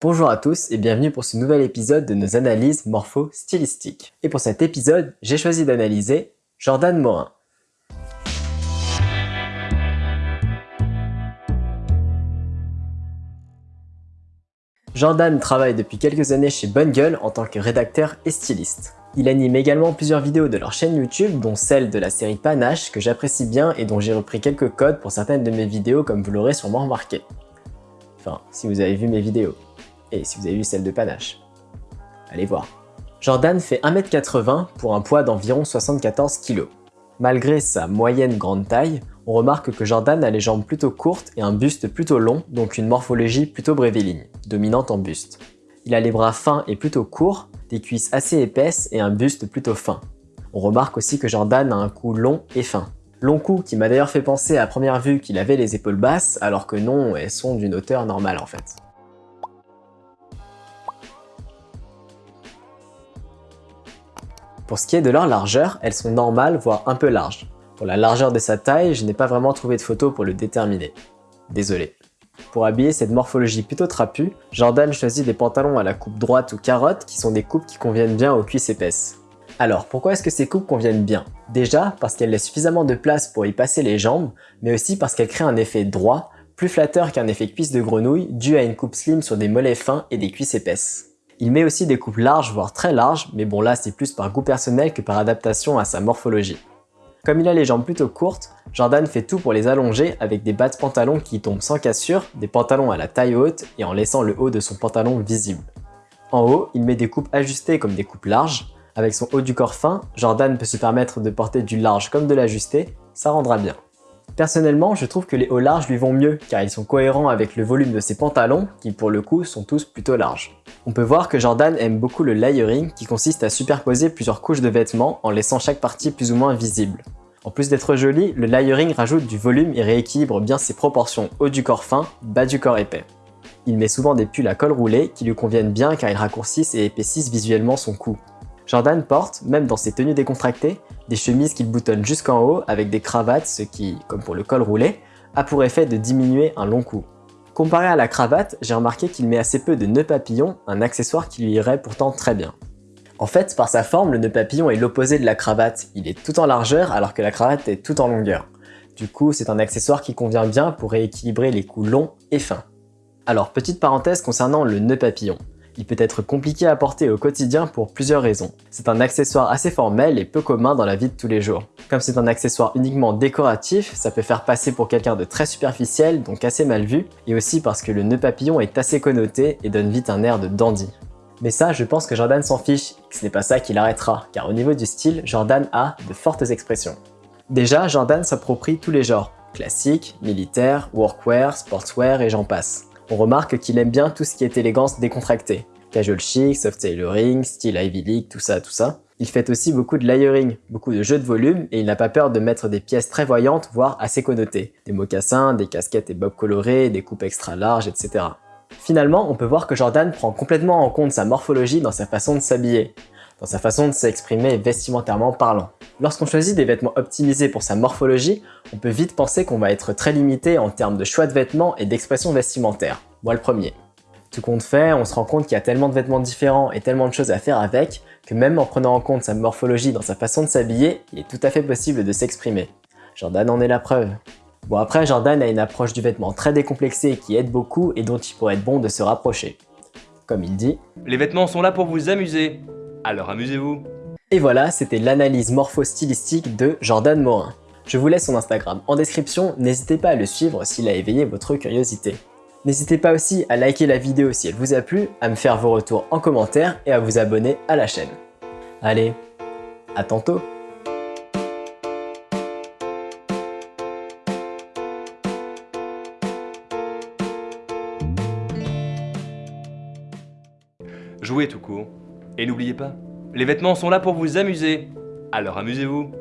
Bonjour à tous et bienvenue pour ce nouvel épisode de nos analyses morpho-stylistiques. Et pour cet épisode, j'ai choisi d'analyser Jordan Morin. Jordan travaille depuis quelques années chez Bonne Gueule en tant que rédacteur et styliste. Il anime également plusieurs vidéos de leur chaîne YouTube, dont celle de la série Panache, que j'apprécie bien et dont j'ai repris quelques codes pour certaines de mes vidéos comme vous l'aurez sûrement remarqué. Enfin, si vous avez vu mes vidéos et si vous avez vu celle de Panache. Allez voir. Jordan fait 1m80 pour un poids d'environ 74 kg. Malgré sa moyenne grande taille, on remarque que Jordan a les jambes plutôt courtes et un buste plutôt long, donc une morphologie plutôt bréviligne, dominante en buste. Il a les bras fins et plutôt courts, des cuisses assez épaisses et un buste plutôt fin. On remarque aussi que Jordan a un cou long et fin. Long cou qui m'a d'ailleurs fait penser à première vue qu'il avait les épaules basses, alors que non, elles sont d'une hauteur normale en fait. Pour ce qui est de leur largeur, elles sont normales, voire un peu larges. Pour la largeur de sa taille, je n'ai pas vraiment trouvé de photo pour le déterminer. Désolé. Pour habiller cette morphologie plutôt trapue, Jordan choisit des pantalons à la coupe droite ou carotte qui sont des coupes qui conviennent bien aux cuisses épaisses. Alors, pourquoi est-ce que ces coupes conviennent bien? Déjà, parce qu'elles laissent suffisamment de place pour y passer les jambes, mais aussi parce qu'elles créent un effet droit, plus flatteur qu'un effet cuisse de grenouille, dû à une coupe slim sur des mollets fins et des cuisses épaisses. Il met aussi des coupes larges, voire très larges, mais bon là c'est plus par goût personnel que par adaptation à sa morphologie. Comme il a les jambes plutôt courtes, Jordan fait tout pour les allonger avec des bas de pantalon qui tombent sans cassure, des pantalons à la taille haute et en laissant le haut de son pantalon visible. En haut, il met des coupes ajustées comme des coupes larges. Avec son haut du corps fin, Jordan peut se permettre de porter du large comme de l'ajusté, ça rendra bien. Personnellement, je trouve que les hauts larges lui vont mieux car ils sont cohérents avec le volume de ses pantalons qui pour le coup sont tous plutôt larges. On peut voir que Jordan aime beaucoup le layering qui consiste à superposer plusieurs couches de vêtements en laissant chaque partie plus ou moins visible. En plus d'être joli, le layering rajoute du volume et rééquilibre bien ses proportions haut du corps fin, bas du corps épais. Il met souvent des pulls à col roulé qui lui conviennent bien car ils raccourcissent et épaississent visuellement son cou. Jordan porte, même dans ses tenues décontractées, des chemises qu'il boutonne jusqu'en haut avec des cravates, ce qui, comme pour le col roulé, a pour effet de diminuer un long cou. Comparé à la cravate, j'ai remarqué qu'il met assez peu de nœuds papillons, un accessoire qui lui irait pourtant très bien. En fait, par sa forme, le nœud papillon est l'opposé de la cravate, il est tout en largeur alors que la cravate est tout en longueur. Du coup, c'est un accessoire qui convient bien pour rééquilibrer les coups longs et fins. Alors, petite parenthèse concernant le nœud papillon. Il peut être compliqué à porter au quotidien pour plusieurs raisons. C'est un accessoire assez formel et peu commun dans la vie de tous les jours. Comme c'est un accessoire uniquement décoratif, ça peut faire passer pour quelqu'un de très superficiel, donc assez mal vu, et aussi parce que le nœud papillon est assez connoté et donne vite un air de dandy. Mais ça, je pense que Jordan s'en fiche, que ce n'est pas ça qui l'arrêtera, car au niveau du style, Jordan a de fortes expressions. Déjà, Jordan s'approprie tous les genres, classique, militaire, workwear, sportswear et j'en passe on remarque qu'il aime bien tout ce qui est élégance décontractée. Casual chic, soft tailoring, style Ivy League, tout ça, tout ça. Il fait aussi beaucoup de layering, beaucoup de jeux de volume et il n'a pas peur de mettre des pièces très voyantes, voire assez connotées. Des mocassins, des casquettes et bobs colorés, des coupes extra larges, etc. Finalement, on peut voir que Jordan prend complètement en compte sa morphologie dans sa façon de s'habiller dans sa façon de s'exprimer vestimentairement parlant. Lorsqu'on choisit des vêtements optimisés pour sa morphologie, on peut vite penser qu'on va être très limité en termes de choix de vêtements et d'expression vestimentaire. Moi le premier. Tout compte fait, on se rend compte qu'il y a tellement de vêtements différents et tellement de choses à faire avec que même en prenant en compte sa morphologie dans sa façon de s'habiller, il est tout à fait possible de s'exprimer. Jordan en est la preuve. Bon après, Jordan a une approche du vêtement très décomplexée qui aide beaucoup et dont il pourrait être bon de se rapprocher. Comme il dit « Les vêtements sont là pour vous amuser, alors amusez-vous Et voilà, c'était l'analyse morpho-stylistique de Jordan Morin. Je vous laisse son Instagram en description, n'hésitez pas à le suivre s'il a éveillé votre curiosité. N'hésitez pas aussi à liker la vidéo si elle vous a plu, à me faire vos retours en commentaire et à vous abonner à la chaîne. Allez, à tantôt Jouez tout court. Et n'oubliez pas, les vêtements sont là pour vous amuser, alors amusez-vous